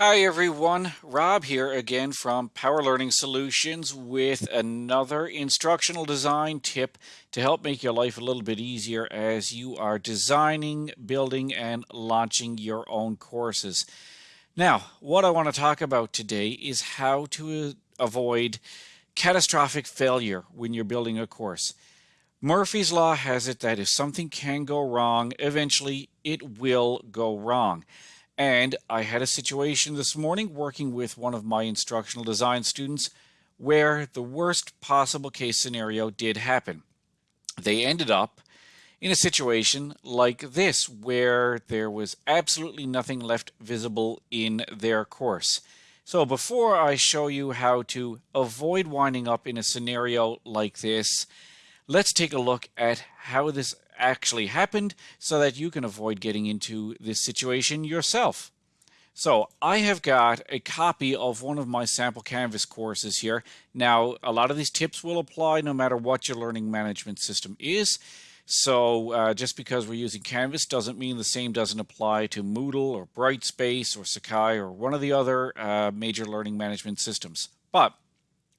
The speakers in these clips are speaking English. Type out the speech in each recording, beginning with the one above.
Hi everyone, Rob here again from Power Learning Solutions with another instructional design tip to help make your life a little bit easier as you are designing, building, and launching your own courses. Now, what I want to talk about today is how to avoid catastrophic failure when you're building a course. Murphy's Law has it that if something can go wrong, eventually it will go wrong. And I had a situation this morning working with one of my instructional design students where the worst possible case scenario did happen. They ended up in a situation like this where there was absolutely nothing left visible in their course. So before I show you how to avoid winding up in a scenario like this, let's take a look at how this actually happened so that you can avoid getting into this situation yourself. So I have got a copy of one of my sample Canvas courses here. Now, a lot of these tips will apply no matter what your learning management system is. So uh, just because we're using Canvas doesn't mean the same doesn't apply to Moodle or Brightspace or Sakai or one of the other uh, major learning management systems. But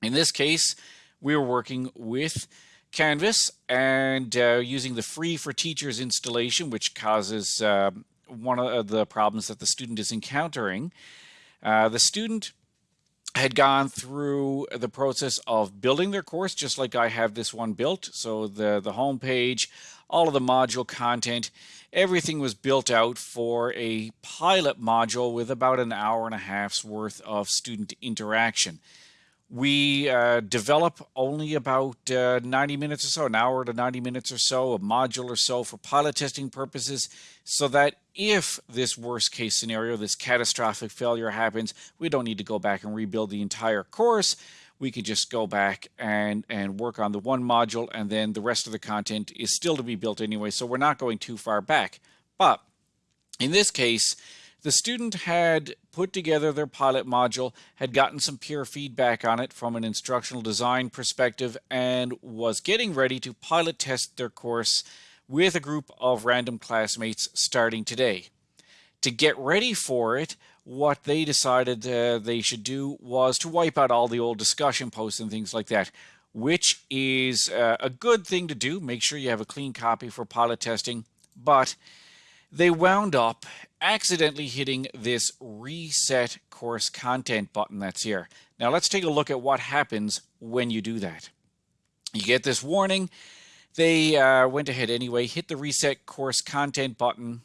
in this case, we were working with Canvas and uh, using the free for teachers installation, which causes uh, one of the problems that the student is encountering. Uh, the student had gone through the process of building their course, just like I have this one built. So the, the home page, all of the module content, everything was built out for a pilot module with about an hour and a half's worth of student interaction. We uh, develop only about uh, 90 minutes or so, an hour to 90 minutes or so, a module or so for pilot testing purposes, so that if this worst case scenario, this catastrophic failure happens, we don't need to go back and rebuild the entire course. We could just go back and, and work on the one module, and then the rest of the content is still to be built anyway, so we're not going too far back. But in this case, the student had put together their pilot module, had gotten some peer feedback on it from an instructional design perspective, and was getting ready to pilot test their course with a group of random classmates starting today. To get ready for it, what they decided uh, they should do was to wipe out all the old discussion posts and things like that, which is uh, a good thing to do. Make sure you have a clean copy for pilot testing, but they wound up accidentally hitting this reset course content button that's here. Now let's take a look at what happens when you do that. You get this warning. They uh, went ahead anyway, hit the reset course content button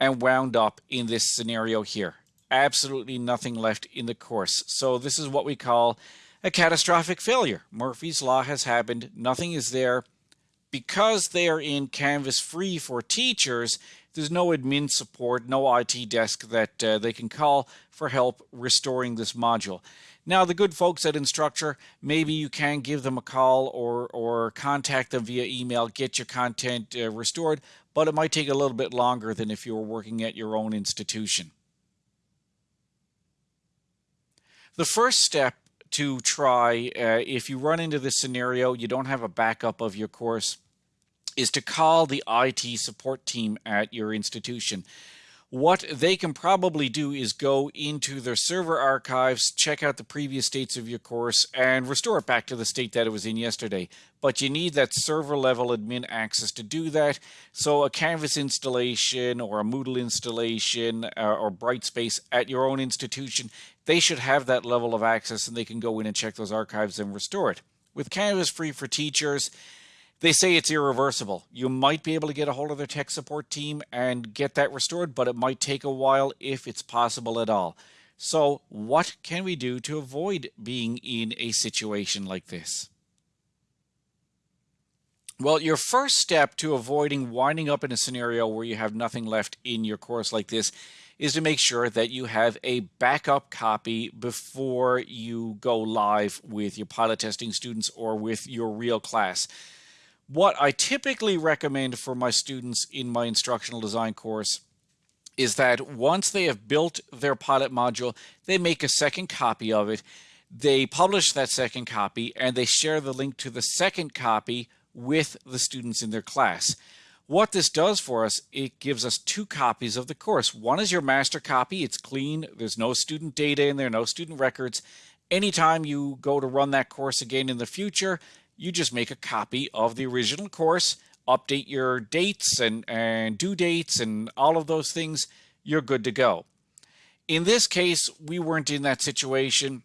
and wound up in this scenario here. Absolutely nothing left in the course. So this is what we call a catastrophic failure. Murphy's Law has happened. Nothing is there because they are in Canvas free for teachers, there's no admin support, no IT desk that uh, they can call for help restoring this module. Now, the good folks at Instructure, maybe you can give them a call or, or contact them via email, get your content uh, restored, but it might take a little bit longer than if you were working at your own institution. The first step to try uh, if you run into this scenario, you don't have a backup of your course, is to call the IT support team at your institution. What they can probably do is go into their server archives, check out the previous states of your course, and restore it back to the state that it was in yesterday. But you need that server level admin access to do that. So a Canvas installation or a Moodle installation uh, or Brightspace at your own institution, they should have that level of access and they can go in and check those archives and restore it. With Canvas Free for Teachers, they say it's irreversible. You might be able to get a hold of their tech support team and get that restored, but it might take a while if it's possible at all. So what can we do to avoid being in a situation like this? Well, your first step to avoiding winding up in a scenario where you have nothing left in your course like this is to make sure that you have a backup copy before you go live with your pilot testing students or with your real class what I typically recommend for my students in my instructional design course is that once they have built their pilot module, they make a second copy of it, they publish that second copy, and they share the link to the second copy with the students in their class. What this does for us, it gives us two copies of the course. One is your master copy. It's clean. There's no student data in there, no student records. Anytime you go to run that course again in the future, you just make a copy of the original course, update your dates and, and due dates and all of those things, you're good to go. In this case, we weren't in that situation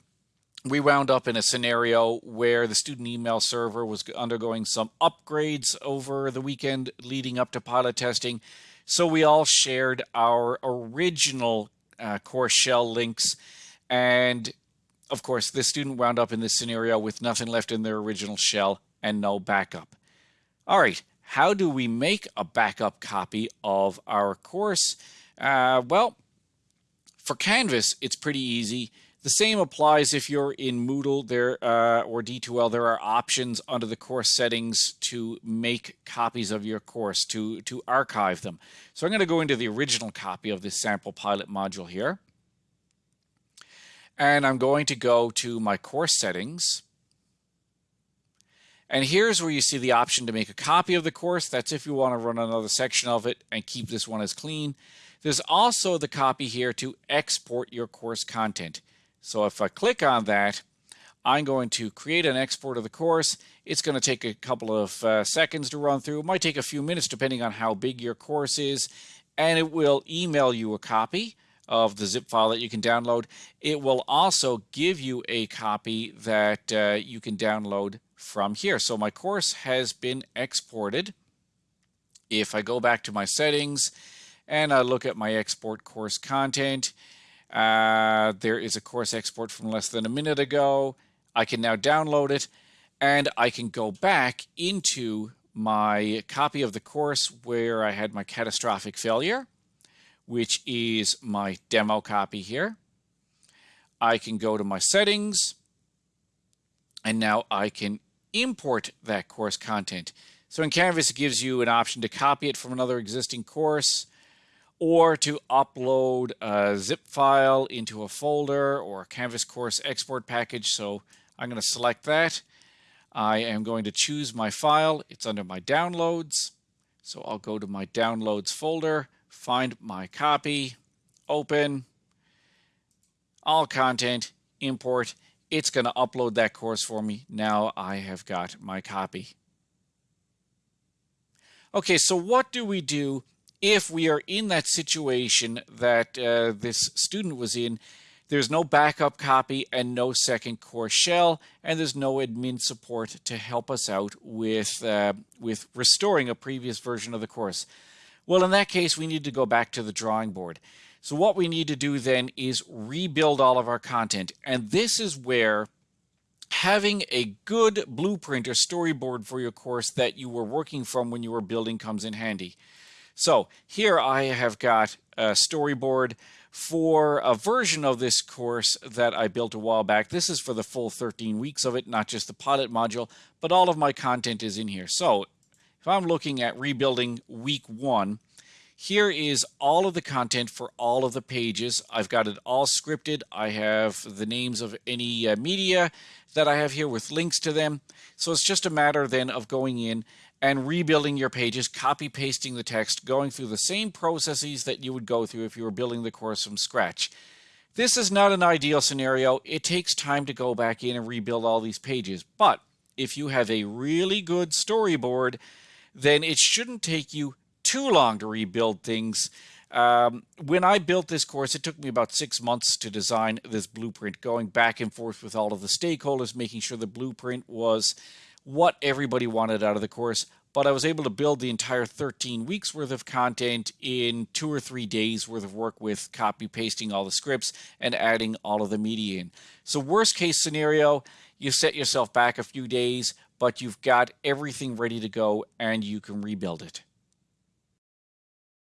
we wound up in a scenario where the student email server was undergoing some upgrades over the weekend leading up to pilot testing. So we all shared our original uh, course shell links. And of course, the student wound up in this scenario with nothing left in their original shell and no backup. All right, how do we make a backup copy of our course? Uh, well, for Canvas, it's pretty easy. The same applies if you're in Moodle there uh, or D2L. There are options under the course settings to make copies of your course, to, to archive them. So I'm going to go into the original copy of this sample pilot module here. And I'm going to go to my course settings. And here's where you see the option to make a copy of the course. That's if you want to run another section of it and keep this one as clean. There's also the copy here to export your course content. So if I click on that, I'm going to create an export of the course. It's going to take a couple of uh, seconds to run through. It might take a few minutes depending on how big your course is. And it will email you a copy of the zip file that you can download. It will also give you a copy that uh, you can download from here. So my course has been exported. If I go back to my settings and I look at my export course content, uh, there is a course export from less than a minute ago. I can now download it and I can go back into my copy of the course where I had my catastrophic failure, which is my demo copy here. I can go to my settings and now I can import that course content. So in Canvas, it gives you an option to copy it from another existing course or to upload a zip file into a folder or a Canvas course export package. So I'm going to select that. I am going to choose my file. It's under my downloads. So I'll go to my downloads folder, find my copy, open, all content, import. It's going to upload that course for me. Now I have got my copy. Okay, so what do we do if we are in that situation that uh, this student was in, there's no backup copy and no second course shell, and there's no admin support to help us out with, uh, with restoring a previous version of the course. Well, in that case, we need to go back to the drawing board. So what we need to do then is rebuild all of our content. And this is where having a good blueprint or storyboard for your course that you were working from when you were building comes in handy. So here I have got a storyboard for a version of this course that I built a while back. This is for the full 13 weeks of it, not just the pilot module, but all of my content is in here. So if I'm looking at rebuilding week one, here is all of the content for all of the pages. I've got it all scripted. I have the names of any uh, media that I have here with links to them. So it's just a matter then of going in and rebuilding your pages, copy pasting the text, going through the same processes that you would go through if you were building the course from scratch. This is not an ideal scenario. It takes time to go back in and rebuild all these pages. But if you have a really good storyboard, then it shouldn't take you too long to rebuild things. Um, when I built this course, it took me about six months to design this blueprint, going back and forth with all of the stakeholders, making sure the blueprint was what everybody wanted out of the course, but I was able to build the entire 13 weeks worth of content in two or three days worth of work with copy pasting all the scripts and adding all of the media in. So worst case scenario, you set yourself back a few days, but you've got everything ready to go and you can rebuild it.